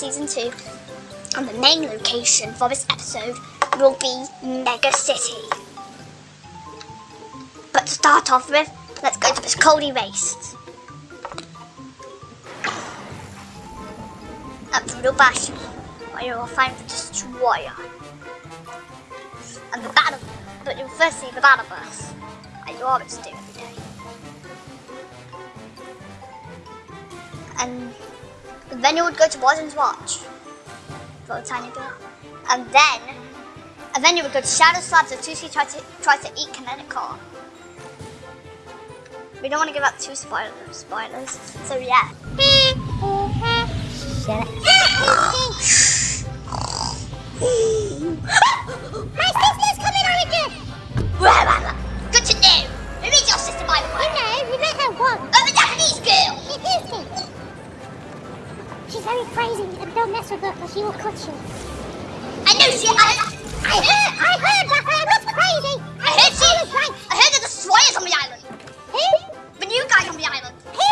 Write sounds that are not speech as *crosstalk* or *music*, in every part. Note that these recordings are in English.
Season 2. And the main location for this episode will be Mega City. But to start off with, let's go to this Coldy Waste. At Brutal Bastion, where you will find the Destroyer. And the battle, but you'll first see the battle bus, you always do every day. And then you would go to Warden's Watch for a tiny bit. And then, and then you would go to Shattered Slabs where Tusi tries to, tries to eat Kinetic Core. We don't want to give out two spoilers, spoilers. So yeah. Shut My sister's coming, Origin! Good to know. Who is your sister, by the way? You know, we met her once. She's very crazy and don't mess with her because she will cut you. I know she. I, I heard, I heard that I was crazy. I heard she. I was right. I heard there's destroyers on the island. Who? The new guy on the island. Who?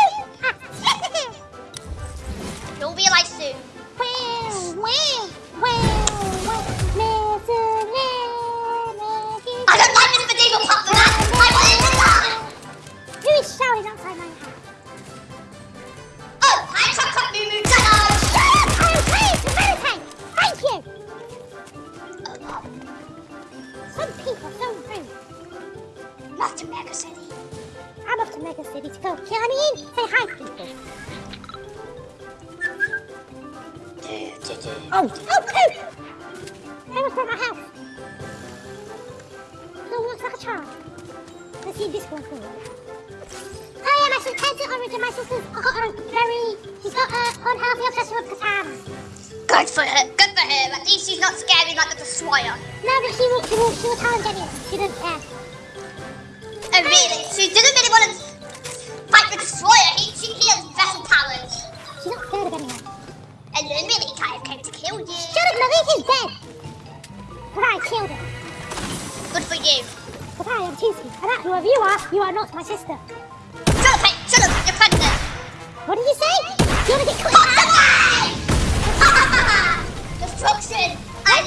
*laughs* He'll be alive soon. Well, well, well, well, I don't like this medieval pop. I want it to die. Who is shouting outside my house? My sister's got a very, she's got a unhealthy obsession with katanas. Good for her. Good for her. At least she's not scary like the destroyer. No, but she she she will challenge anyone. She doesn't care.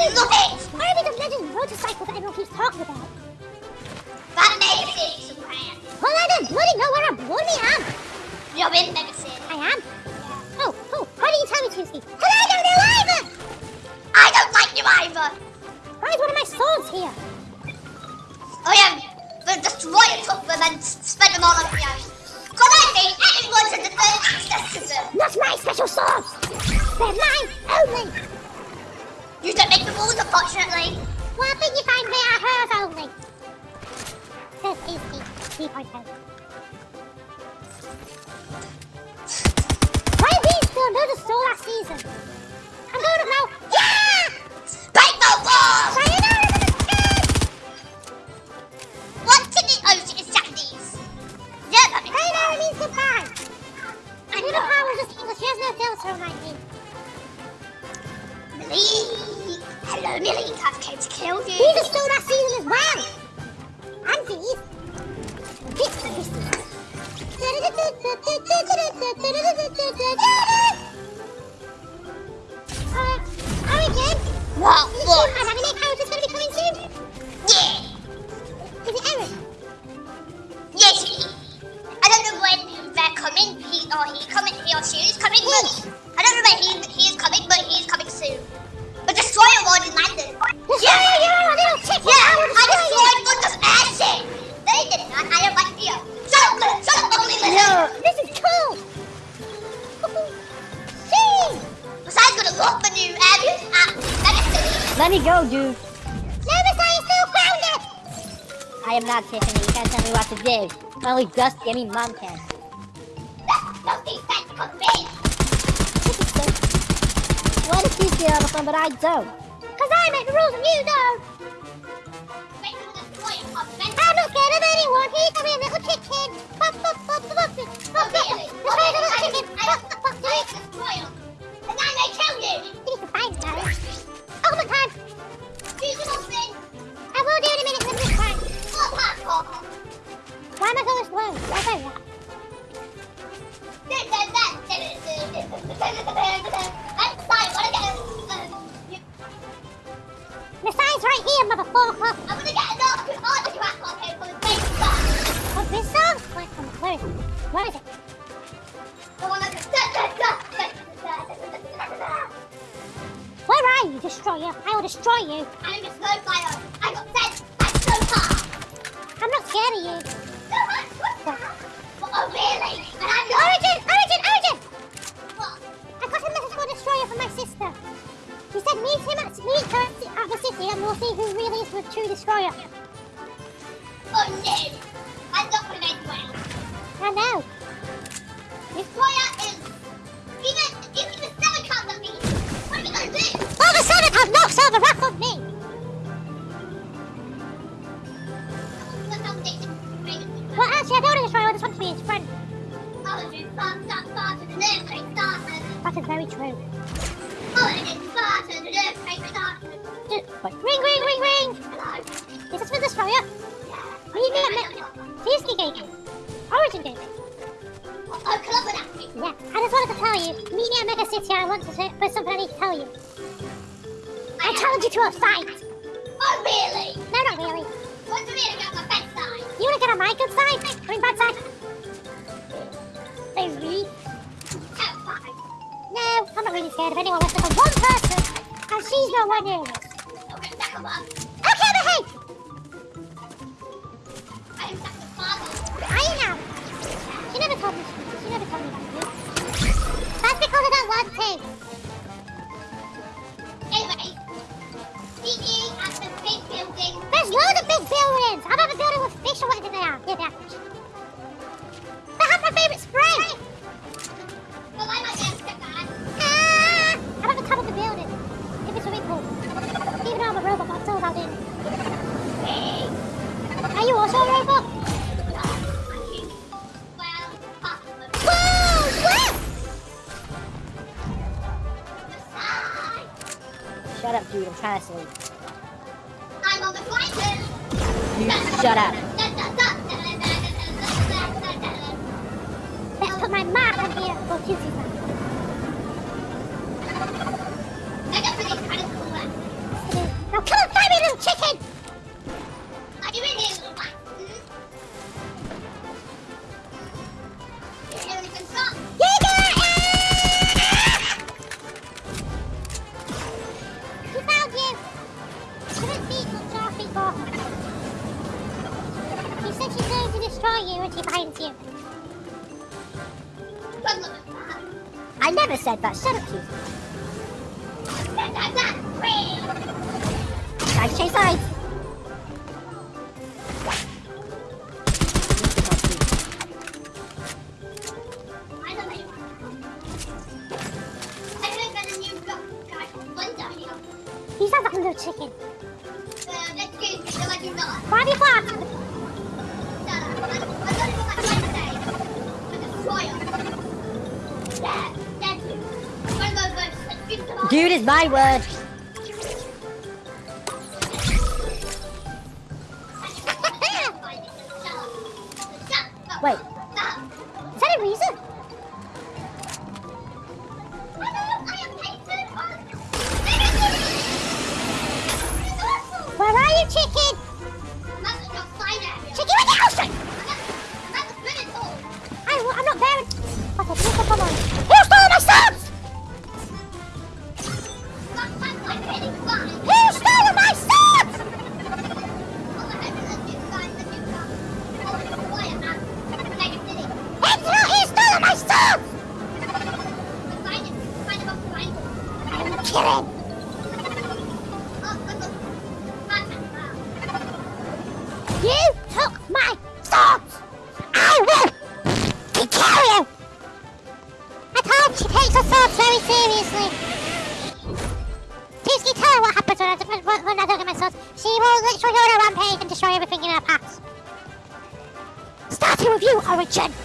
I love it. Why are we the legend motorcycle that everyone keeps talking about? That Mega City Superman. Well, I don't bloody know where I bloody am. You're in Mega City. I am. Oh, oh, how do you tell me, Tuesday? Because I don't know either! I don't like you either. Why is one of my swords here? Oh yeah, the destroyer took them and spent them all over the earth. So that means anyone should deserve access to them. Not my special swords! They're mine only! You don't make the rules, unfortunately. I think you find they are hers only. Says Tuesday, 3.0. Why are these still another store last season? I'm going up now. Yeah! Break the! Sayonara, motherfucker! What did? Oh, it's Japanese. Yeah, that means Sayonara means goodbye. I know. power is just English. She has no filter on my. Millie. Hello, Millie. I've came to kill you. These are still last season as well. And these. Christmas. Uh, Origin, What? Do. Only Dusty, I mean Mom can. Nothing tactical all the but I don't? Cause I make the rules and you don't. To Destroyer. I just want to be his friend. It's fast, fast, earthquake started. That is very true. And it's faster than earthquake started. Wait. Ring, ring, ring, ring. Hello. Is this for Destroyer? Meet me at me. Fiercely gave it. Origin gave it. Oh, club with that. Yeah. I just wanted to tell you. Meet me at Mega City. I want to say, there's something I need to tell you. I challenge you to a fight. Oh, really? No, not really. What's the meaning of my bad side? You want to get on my good side? I mean, bad side? Baby. Oh, fine. No, I'm not really scared of anyone less than one person, and she's nowhere near us. Okay, back up. Okay, behave! I am such father. Are you? She never told me. She never told me about you. That's because I don't want to. Anyway, meet me at the big building. There's loads of big buildings. I have a building with fish or whatever they are. Yeah, they are fish. They have my favourite spray. Well, I might get stuck on. Ah! I'm at the top of the building. If it's swimming pool. Even though I'm a robot, but I'm still allowed in. Are you also a robot? Trying to sleep. I'm on the shut up. One of those votes that gives them all. Dude is my word. Starting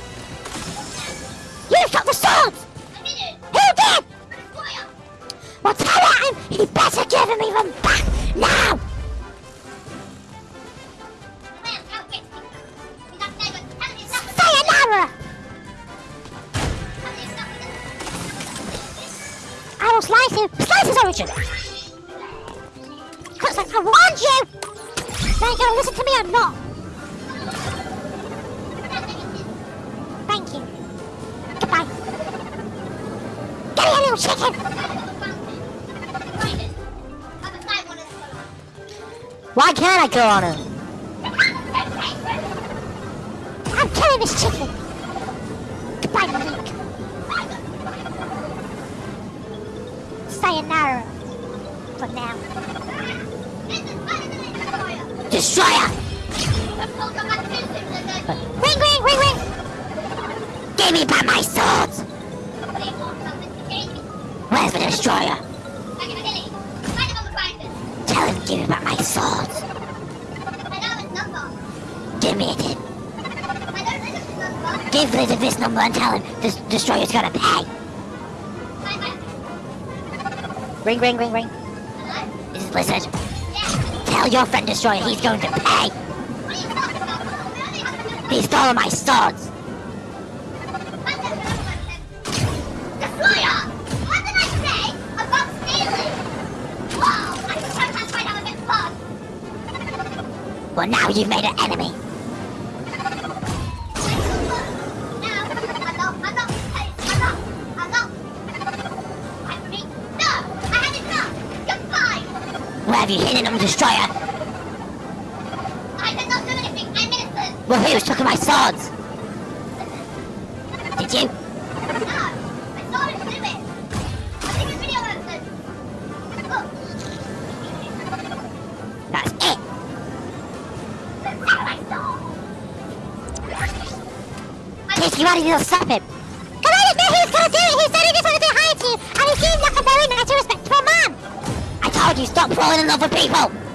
Sayonara. For now. Destroyer! Ring, ring, ring, ring! Give me back my swords! Where's the destroyer? Tell him to give me back my swords. Give me it. Give Blizzard this number and tell him the destroyer's gonna pay. Ring, ring, ring, ring. This is Blizzard. Tell your friend Destroyer he's going to pay. He stole my swords. Destroyer! What did I say about stealing? Wow, I sometimes might have a bit fun. Well, now you've made an enemy. Have you hidden them, Destroyer? I did not do anything. I'm innocent. Well, who's took my swords? Did you? No, I saw him do it. I think it's video evidence. Look, That's it. that's what I saw. Kiss you out of here, stop you stop falling in love with people.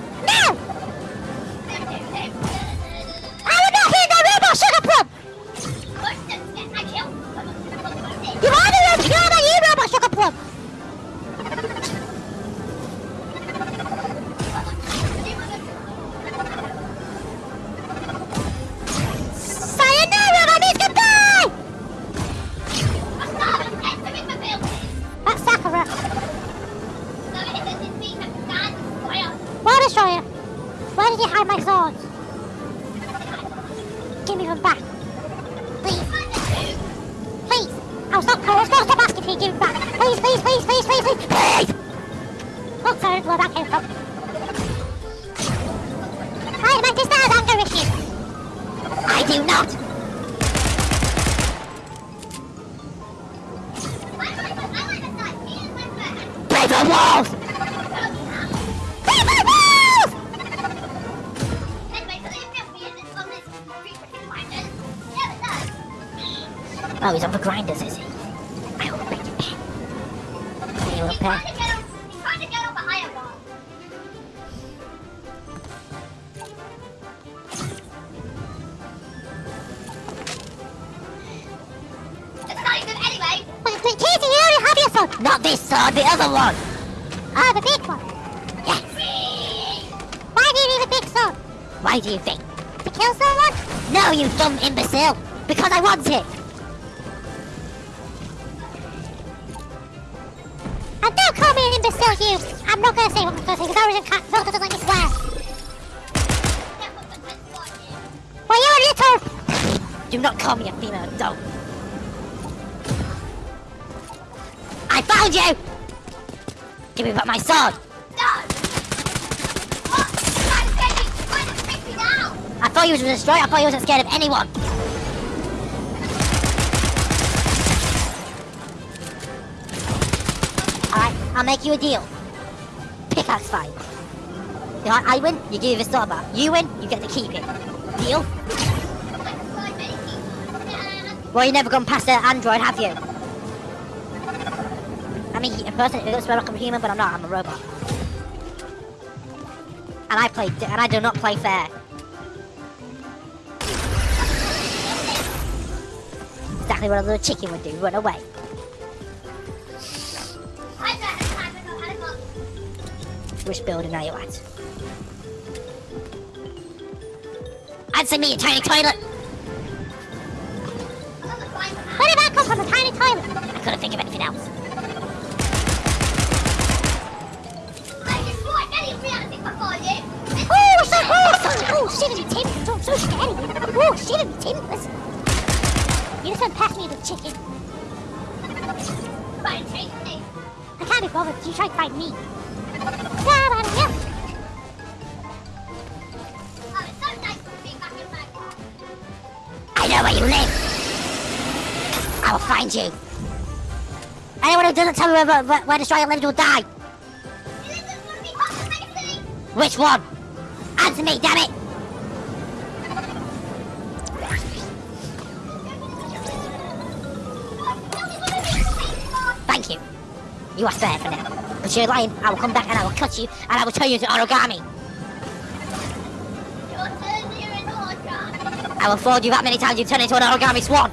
Oh, sorry, where that came from. Right, man, just has anger issues. I do not. Because I want it. And don't call me an imbecile, you. I'm not going to say what I'm going to say because Origin Cat Filter doesn't let me swear. Well, you're a little... *laughs* Do not call me a female dog. I found you! Give me back my sword! I pick you now? I thought you was a destroyer, I thought you wasn't scared of anyone! I'll make you a deal. Pickaxe fight. You know, I win, you give me the sword back. You win, you get to keep it. Deal? Well, you never gone past the android, have you? I mean, in person, it looks like I'm a human, but I'm not. I'm a robot. And I play, and I do not play fair. Exactly what a little chicken would do. Run away. Which building are you at? Answer me, you tiny toilet! Where did that come from? A tiny toilet? I couldn't think of anything else. I destroyed many realities before shitty timbers. Oh, I'm so you. Oh, shitty timbers. Oh, oh, you just went past me with chicken. I can't be bothered. You tried to find me. I know. Where you live. I will find you. Anyone who doesn't tell me where, where, where Destroyer lives will die. Which one? Answer me, damn it! Thank you. You are spared for now. But you're lying, I will come back and I will cut you and I will turn you into origami. Your turn here in order. I will fold you that many times you turn into an origami swan.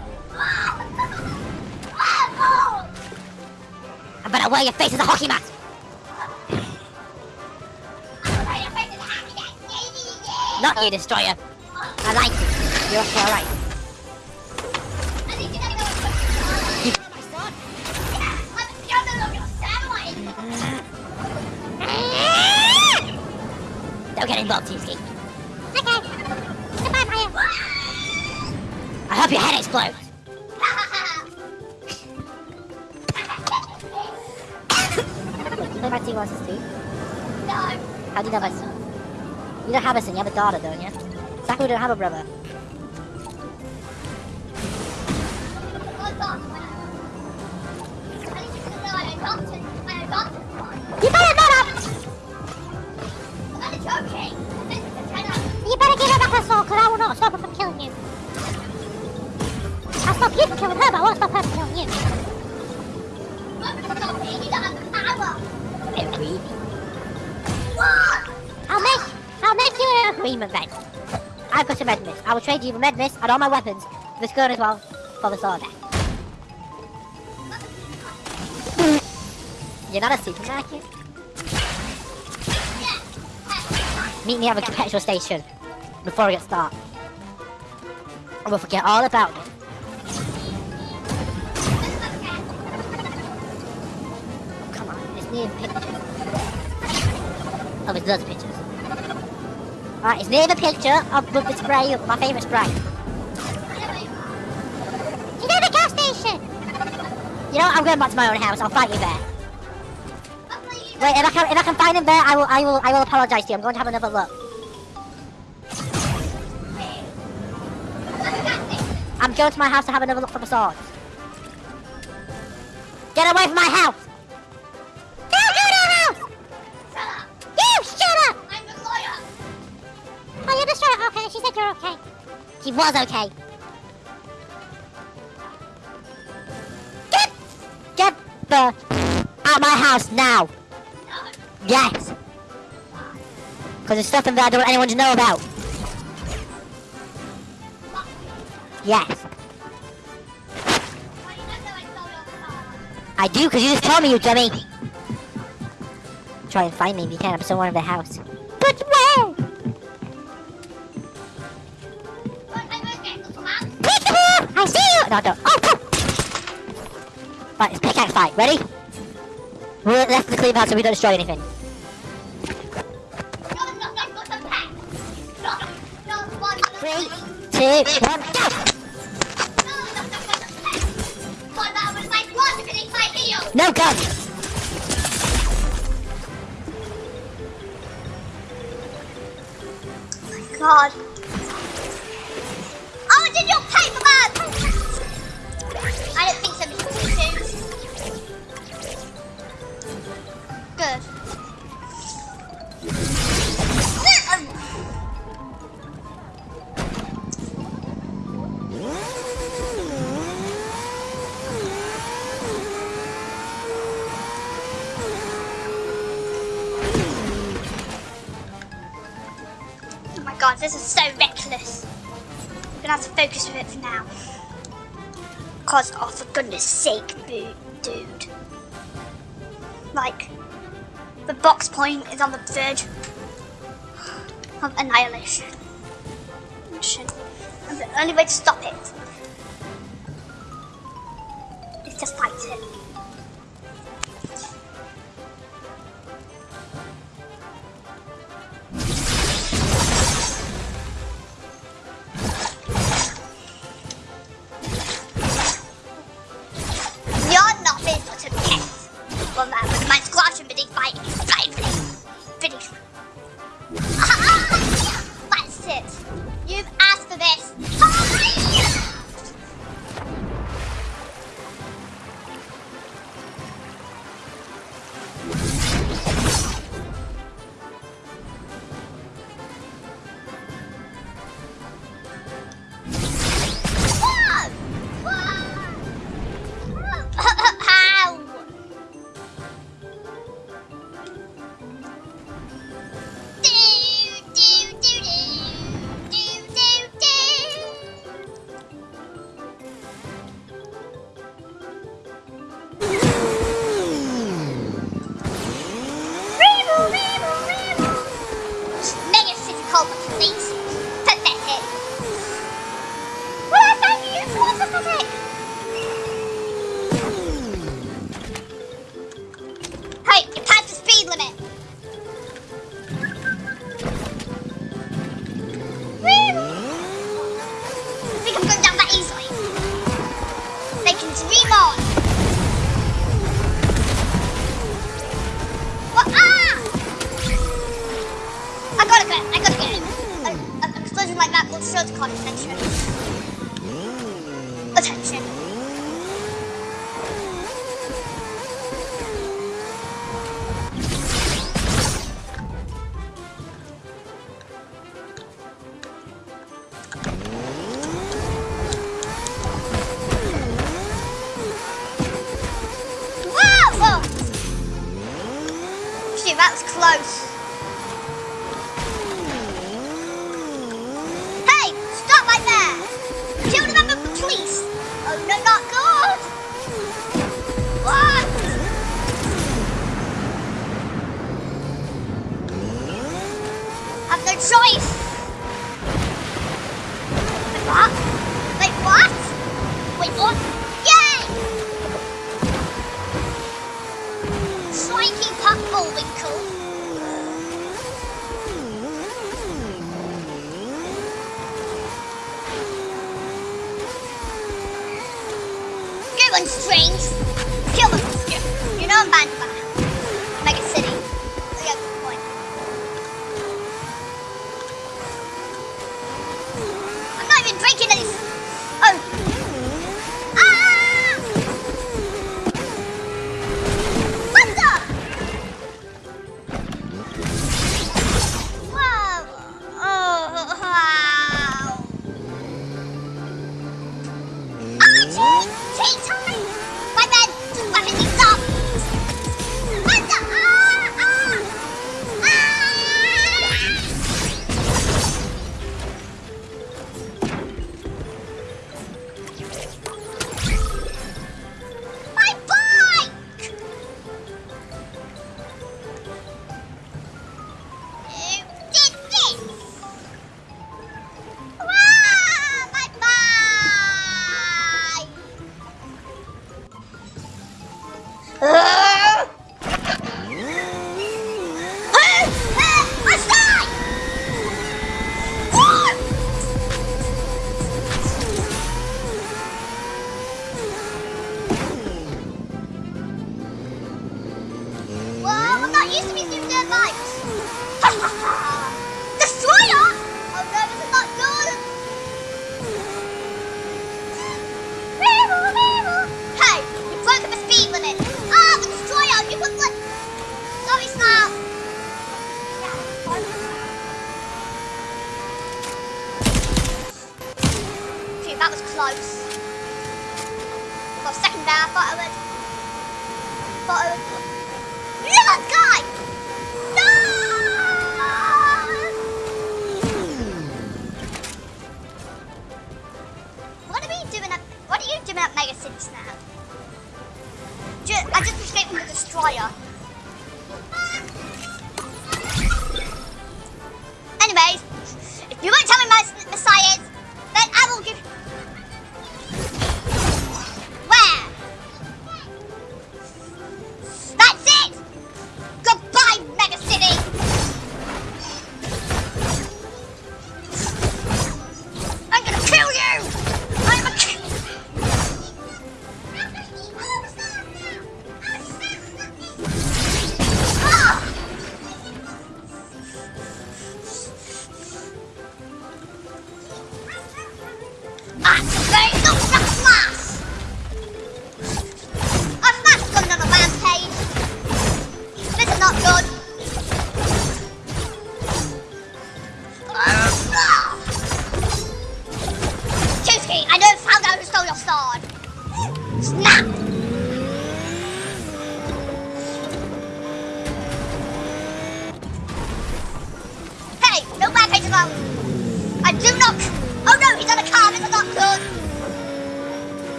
I better wear your face as a hockey mask. Not you, Destroyer. I like you. You're okay, alright. Don't get involved, Tuesday. Okay. Goodbye, Maya. I hope your head explodes. Wait, you play my T versus 2? How do you know my son? You don't have a son, you have a daughter, don't you? Sakura don't have a brother. Her, but I won't stop her from killing you. I'll make, I'll make you an agreement then. I've got a med mist. I will trade you the med mist and all my weapons, this gun as well, for the sword. You're not a supermarket? Meet me at the petrol station before we get started. And we'll forget all about it. Oh, it's near picture. Oh, there's loads of pictures. Alright, it's near the picture of the spray, my favourite spray. You know the gas station. You know what, I'm going back to my own house, I'll fight you there. Wait, if I can if I can find him there, I will I will I will apologise to you. I'm going to have another look. I'm going to my house to have another look for the sword. Get away from my house! Was okay. Get get the out of my house now. Yes. Because there's stuff in there I don't want anyone to know about. Yes. I do, because you just told me, you dummy. Try and find me if you can. I'm somewhere in the house. But where? I see you! No, no. Oh, come! Right, it's pickaxe fight. Ready? We're left the clean house so we don't destroy anything. Three, two, one, go! No gun! God. Gonna have to focus with it for now. Cause, oh, for goodness sake, dude. Like, the box point is on the verge of annihilation. And the only way to stop it is to fight it. Close.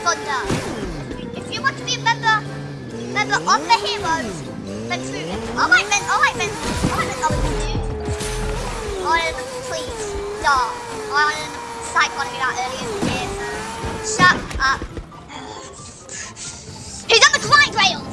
Thunder. If you want to be a member, member of the Heroes, then true. Alright men, alright men, alright men, I will do. Iron, please, stop. Iron, psych on me that earlier in the Shut up. He's on the grind rail!